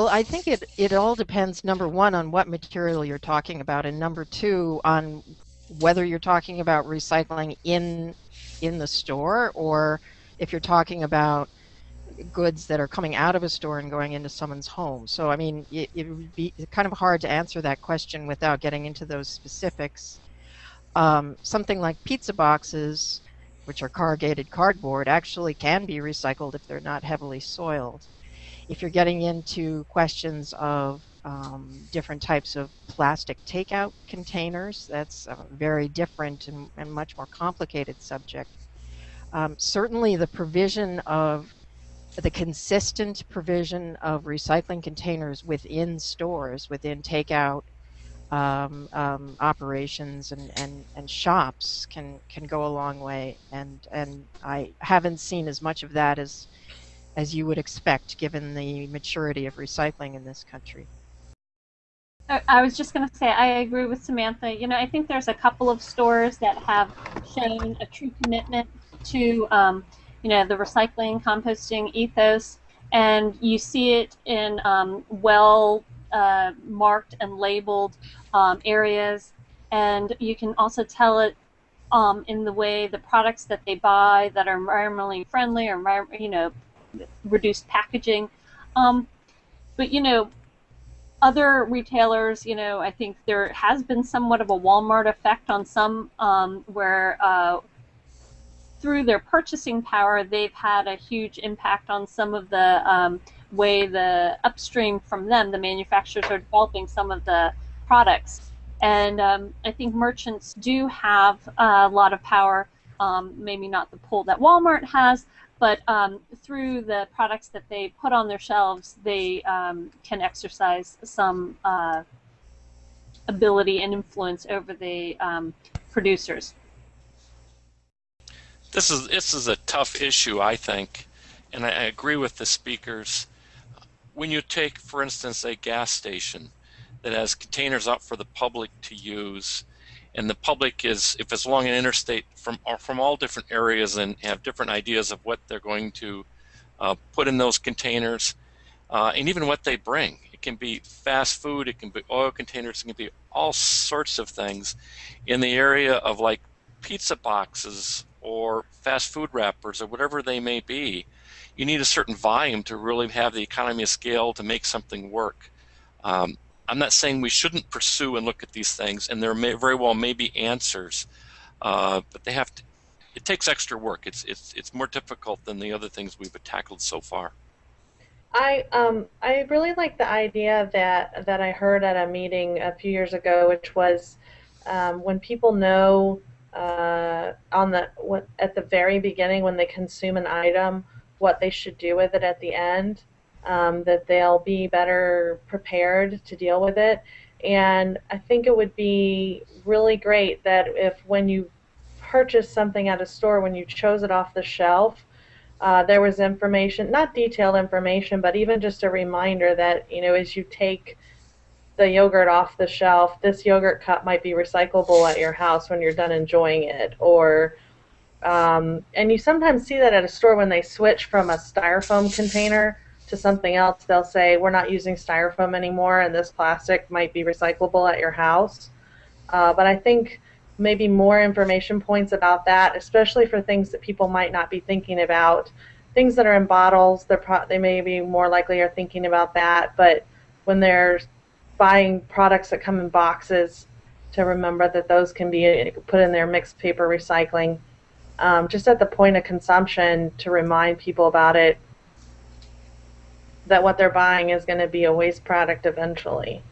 Well, I think it, it all depends, number one, on what material you're talking about, and number two, on whether you're talking about recycling in in the store or if you're talking about goods that are coming out of a store and going into someone's home. So, I mean, it, it would be kind of hard to answer that question without getting into those specifics. Um, something like pizza boxes, which are corrugated cardboard, actually can be recycled if they're not heavily soiled. If you're getting into questions of um, different types of plastic takeout containers, that's a very different and, and much more complicated subject. Um, certainly, the provision of the consistent provision of recycling containers within stores, within takeout um, um, operations and, and, and shops can, can go a long way. And, and I haven't seen as much of that as, as you would expect given the maturity of recycling in this country. I was just going to say, I agree with Samantha. You know, I think there's a couple of stores that have shown a true commitment to um, you know, the recycling, composting ethos, and you see it in um, well uh, marked and labeled um, areas, and you can also tell it um, in the way the products that they buy that are environmentally friendly or you know reduced packaging. Um, but you know, other retailers, you know, I think there has been somewhat of a Walmart effect on some um, where uh, through their purchasing power, they've had a huge impact on some of the um, way the upstream from them, the manufacturers are developing some of the products. And um, I think merchants do have a lot of power, um, maybe not the pull that Walmart has, but um, through the products that they put on their shelves, they um, can exercise some uh, ability and influence over the um, producers this is this is a tough issue, I think, and I, I agree with the speakers. When you take, for instance, a gas station that has containers up for the public to use, and the public is, if it's along an interstate from uh, from all different areas and have different ideas of what they're going to uh, put in those containers, uh, and even what they bring. It can be fast food, it can be oil containers, it can be all sorts of things. In the area of like pizza boxes or fast food wrappers or whatever they may be, you need a certain volume to really have the economy of scale to make something work. Um, I'm not saying we shouldn't pursue and look at these things, and there may very well may be answers, uh, but they have to. It takes extra work. It's it's it's more difficult than the other things we've tackled so far. I um I really like the idea that that I heard at a meeting a few years ago, which was um, when people know uh, on the what, at the very beginning when they consume an item, what they should do with it at the end, um, that they'll be better prepared to deal with it. And I think it would be really great that if when you purchase something at a store, when you chose it off the shelf, uh, there was information, not detailed information, but even just a reminder that, you know, as you take the yogurt off the shelf, this yogurt cup might be recyclable at your house when you're done enjoying it. Or, um, and you sometimes see that at a store when they switch from a styrofoam container to something else. They'll say, we're not using styrofoam anymore, and this plastic might be recyclable at your house. Uh, but I think maybe more information points about that, especially for things that people might not be thinking about. Things that are in bottles, they're pro- they may be more likely are thinking about that, but when they're buying products that come in boxes to remember that those can be put in their mixed paper recycling. Um, just at the point of consumption to remind people about it that what they're buying is going to be a waste product eventually.